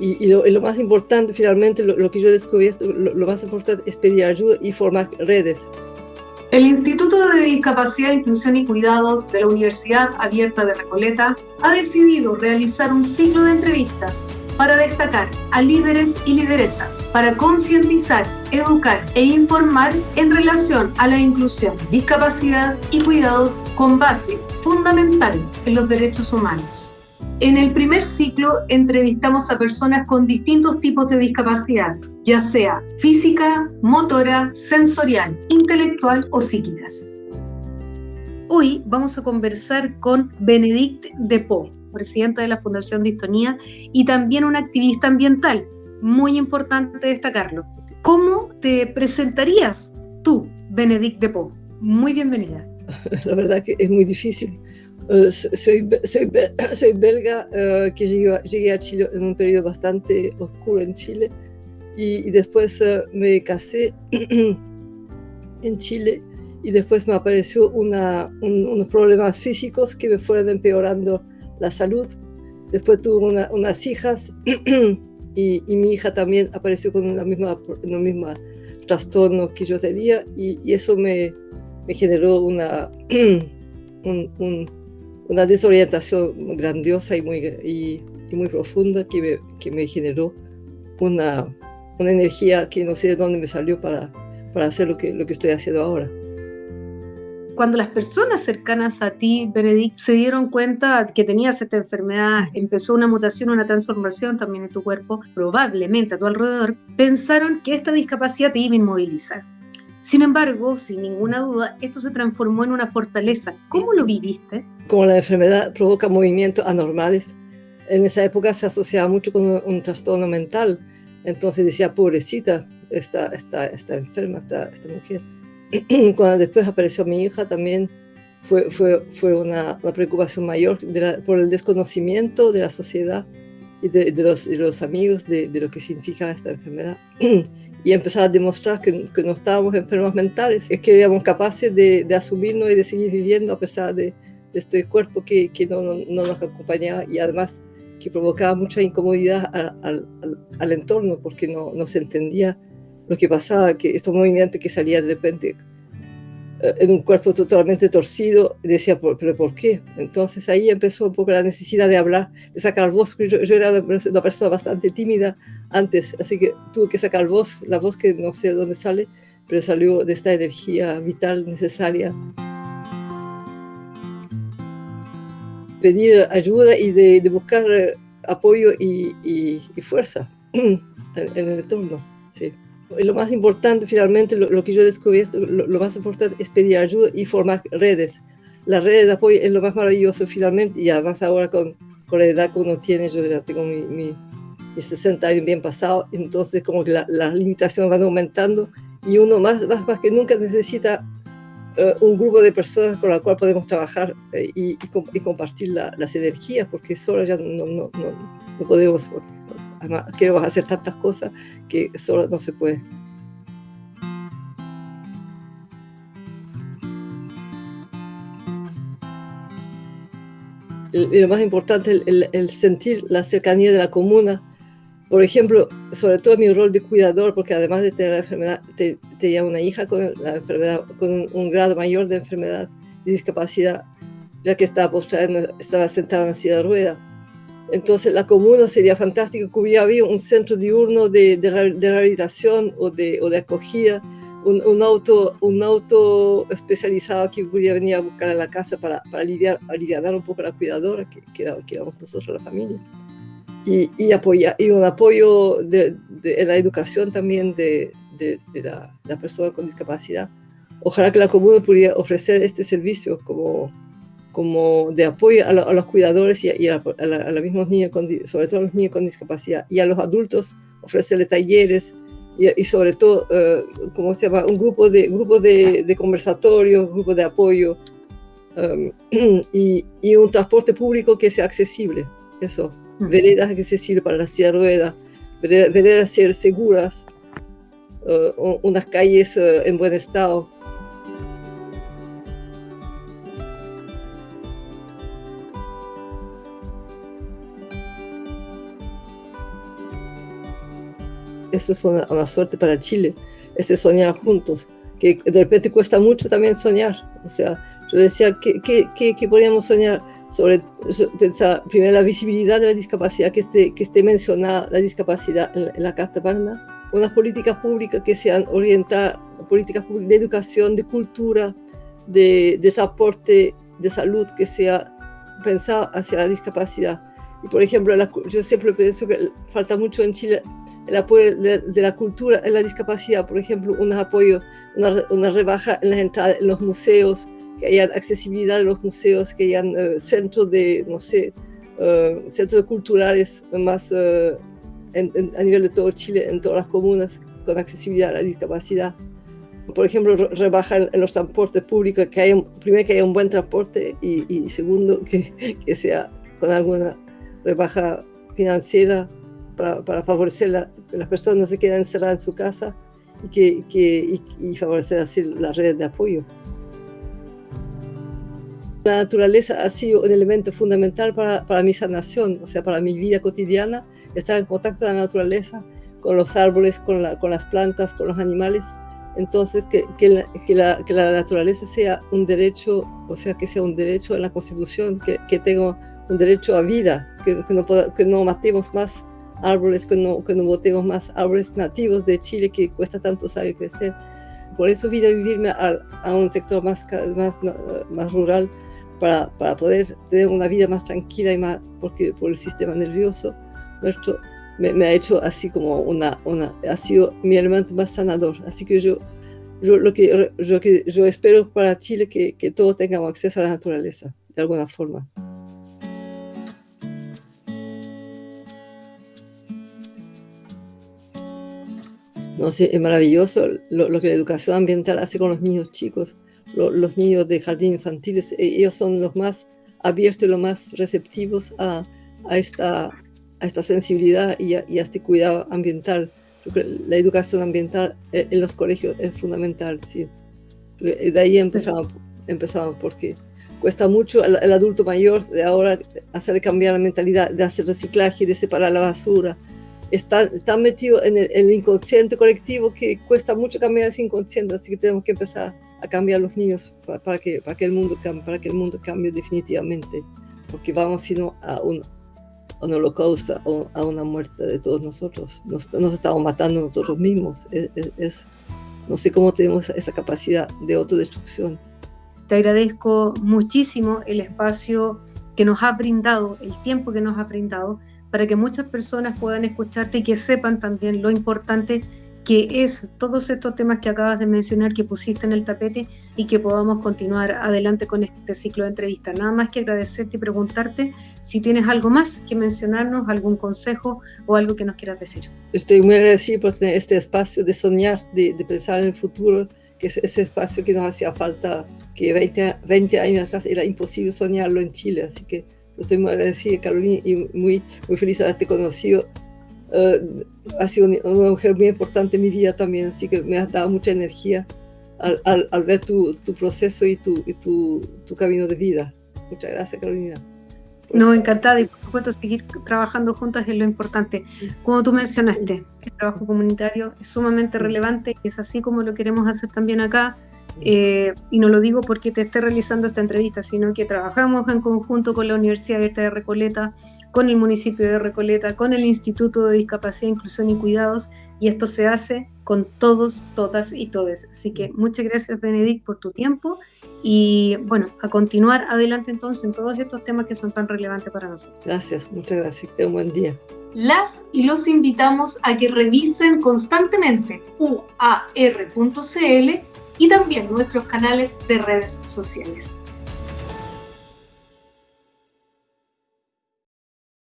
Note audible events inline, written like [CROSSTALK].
y, lo, más importante, finalmente, lo, lo que yo he descubierto, lo, lo, más importante es pedir ayuda y formar redes. El Instituto de Discapacidad, Inclusión y Cuidados de la Universidad Abierta de Recoleta ha decidido realizar un ciclo de entrevistas para destacar a líderes y lideresas, para concientizar, educar e informar en relación a la inclusión, discapacidad y cuidados con base fundamental en los derechos humanos. En el primer ciclo entrevistamos a personas con distintos tipos de discapacidad, ya sea física, motora, sensorial, intelectual o psíquicas. Hoy vamos a conversar con Benedict Depot, presidenta de la Fundación Distonía y también una activista ambiental. Muy importante destacarlo. ¿Cómo te presentarías tú, Benedict Depot? Muy bienvenida. [LAUGHS] La verdad que es muy difícil. Uh, soy, soy, [COUGHS] soy, belga uh, que llegué, llegué, a Chile en un periodo bastante oscuro en Chile y, y después uh, me casé [COUGHS] en Chile y después me apareció una, un, unos problemas físicos que me fueron empeorando la salud. Después tuve una, unas hijas [COUGHS] y, y, mi hija también apareció con la misma, el mismo trastorno que yo tenía y, y eso me, me, generó una, un, un, una desorientación grandiosa y muy, y, y muy profunda que me, que me generó una, una, energía que no sé de dónde me salió para, para hacer lo que, lo que estoy haciendo ahora cuando las personas cercanas a ti, Benedict, se dieron cuenta que tenías esta enfermedad, empezó una mutación, una transformación también en tu cuerpo, probablemente a tu alrededor, pensaron que esta discapacidad te iba a inmovilizar. Sin embargo, sin ninguna duda, esto se transformó en una fortaleza. ¿Cómo lo viviste? Como la enfermedad provoca movimientos anormales, en esa época se asociaba mucho con un, un trastorno mental. Entonces decía, pobrecita, está, está, está enferma esta, esta mujer. [CLEARS THROAT] cuando después apareció mi hija también fue, fue, fue una, preocupación mayor por el desconocimiento de la sociedad de, de, los, de los, amigos de, de, lo que significa esta enfermedad. [CLEARS THROAT] y empezar a demostrar que, que, no estábamos enfermos mentales, es que éramos capaces de, asumirnos y de seguir viviendo a pesar de, este cuerpo que, que no, no, no, nos acompañaba y además que provocaba mucha incomodidad al, al, al entorno porque no, no se entendía lo que pasaba, que estos movimientos que salían de repente en un cuerpo totalmente torcido, decía, ¿pero por qué? Entonces ahí empezó un poco la necesidad de hablar, de sacar voz, porque yo, yo era una persona bastante tímida antes, así que tuve que sacar voz, la voz que no sé de dónde sale, pero salió de esta energía vital necesaria. Pedir ayuda y de, de buscar eh, apoyo y, y, y fuerza [CLEARS THROAT] en, en el entorno, sí lo más importante finalmente, lo, lo que yo he descubierto, lo, lo, más importante es pedir ayuda y formar redes. Las redes de apoyo es lo más maravilloso finalmente y además ahora con, con la edad que uno tiene, yo ya tengo mi, mi, mis 60 años bien pasados, entonces como que la, las limitaciones van aumentando y uno más, más, más que nunca necesita uh, un grupo de personas con la cual podemos trabajar eh, y, y, y, compartir la, las energías, porque solo ya no, no, no, no podemos además queremos hacer tantas cosas que solo no se puede. Y lo más importante, el, el, el, sentir la cercanía de la comuna. Por ejemplo, sobre todo mi rol de cuidador, porque además de tener la enfermedad, te, tenía una hija con la enfermedad, con un, un grado mayor de enfermedad y discapacidad, ya que estaba postrada, estaba sentada en silla de ruedas entonces la comuna sería fantástico que hubiera habido un centro diurno de, de, de rehabilitación o de, o de acogida, un, un, auto, un auto especializado que pudiera venir a buscar a la casa para, para aliviar, aliviar un poco a la cuidadora, que, que, era, que éramos nosotros la familia. Y, y, apoya, y un apoyo de, de, en la educación también de la, la, persona con discapacidad. Ojalá que la comuna pudiera ofrecer este servicio como, como de apoyo a, lo, a los cuidadores y, a, y a, la, a, los mismos niños, con, sobre todo a los niños con discapacidad, y a los adultos ofrecerle talleres y, y sobre todo, uh, ¿cómo se llama? Un grupo de, grupo de, de conversatorios, grupo de apoyo um, [CLEARS THROAT] y, y, un transporte público que sea accesible, eso, uh -huh. veredas accesibles para la silla ruedas, veredas, veredas ser seguras, uh, unas calles uh, en buen estado, eso es una, suerte para Chile, ese soñar juntos, que de repente cuesta mucho también soñar. O sea, yo decía, ¿qué, qué, qué, podríamos soñar? Sobre pensar, primero, la visibilidad de la discapacidad, que esté, que esté mencionada la discapacidad en, la Carta Magna, unas políticas públicas que sean orientadas, políticas de educación, de cultura, de, de transporte, de salud, que sea pensado hacia la discapacidad. Y por ejemplo, yo siempre pienso que falta mucho en Chile el apoyo de, la cultura en la discapacidad, por ejemplo, un apoyo, una, rebaja en las entradas en los museos, que haya accesibilidad en los museos, que haya eh, centros de, no sé, uh, centros culturales más uh, a nivel de todo Chile, en todas las comunas, con accesibilidad a la discapacidad. Por ejemplo, rebaja en los transportes públicos, que haya, primero que haya un buen transporte y, y segundo que, que sea con alguna rebaja financiera para, para favorecer a que las personas no se queden encerradas en su casa y, que, que y, favorecer así las redes de apoyo. La naturaleza ha sido un elemento fundamental para, para, mi sanación, o sea, para mi vida cotidiana, estar en contacto con la naturaleza, con los árboles, con, la, con las plantas, con los animales. Entonces, que, que, la, que, la, que, la, naturaleza sea un derecho, o sea, que sea un derecho en la Constitución, que, tengo un derecho a vida, que, no, que no matemos más árboles, que no, que no botemos más árboles nativos de Chile que cuesta tanto saber crecer. Por eso vine a vivirme a, a un sector más, más, más rural para, para, poder tener una vida más tranquila y más, porque por el sistema nervioso nuestro me, me, ha hecho así como una, una, ha sido mi elemento más sanador. Así que yo, yo lo que yo, yo espero para Chile que, que todos tengamos acceso a la naturaleza, de alguna forma. No es maravilloso lo, que la educación ambiental hace con los niños chicos, los niños de jardín infantiles, e, ellos son los más abiertos y los más receptivos a, a esta, a esta sensibilidad y a, este cuidado ambiental. la educación ambiental e, en los colegios es fundamental, sí. De ahí empezamos, empezamos porque cuesta mucho al, adulto mayor de ahora hacer cambiar la mentalidad de hacer reciclaje, de separar la basura, está, está metido en el, inconsciente colectivo que cuesta mucho cambiar ese inconsciente, así que tenemos que empezar a cambiar los niños para, que, para, que, el mundo para que el mundo cambie definitivamente, porque vamos sino a un, a un holocausto, a una muerte de todos nosotros. Nos, nos estamos matando nosotros mismos. Es, no sé cómo tenemos esa capacidad de autodestrucción. Te agradezco muchísimo el espacio que nos ha brindado, el tiempo que nos ha brindado para que muchas personas puedan escucharte y que sepan también lo importante que es todos estos temas que acabas de mencionar, que pusiste en el tapete y que podamos continuar adelante con este ciclo de entrevistas. Nada más que agradecerte y preguntarte si tienes algo más que mencionarnos, algún consejo o algo que nos quieras decir. Estoy muy agradecido por tener este espacio de soñar, de, pensar en el futuro, que es ese espacio que nos hacía falta, que 20, 20 años atrás era imposible soñarlo en Chile, así que Estoy muy agradecida, Carolina, y muy, muy feliz de haberte conocido. Uh, ha sido una mujer muy importante en mi vida también, así que me has dado mucha energía al, al, al ver tu, tu, proceso y, tu, y tu, tu, camino de vida. Muchas gracias, Carolina. No, encantada y por supuesto seguir trabajando juntas es lo importante. Como tú mencionaste, el trabajo comunitario es sumamente relevante y es así como lo queremos hacer también acá eh, y no lo digo porque te esté realizando esta entrevista, sino que trabajamos en conjunto con la Universidad Abierta de Recoleta, con el municipio de Recoleta, con el Instituto de Discapacidad, Inclusión y Cuidados, y esto se hace con todos, todas y todes. Así que muchas gracias, Benedict, por tu tiempo y bueno, a continuar adelante entonces en todos estos temas que son tan relevantes para nosotros. Gracias, muchas gracias, que un buen día. Las y los invitamos a que revisen constantemente uar.cl y también nuestros canales de redes sociales.